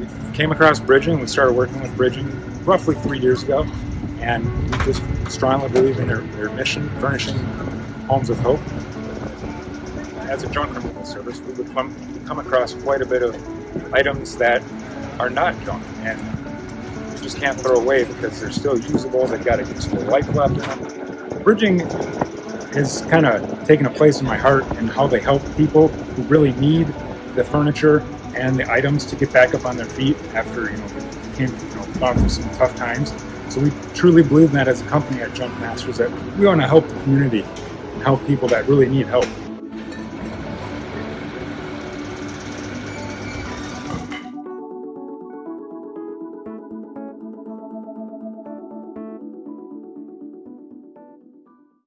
we came across Bridging. We started working with Bridging roughly three years ago, and we just strongly believe in their, their mission, furnishing homes of hope. As a junk removal service, we would come, come across quite a bit of items that are not junk and you just can't throw away because they're still usable. They've got a useful life left in them. Bridging has kind of taken a place in my heart and how they help people who really need the furniture and the items to get back up on their feet after you know came you know gone through some tough times. So we truly believe in that as a company at Junk Masters that we want to help the community and help people that really need help.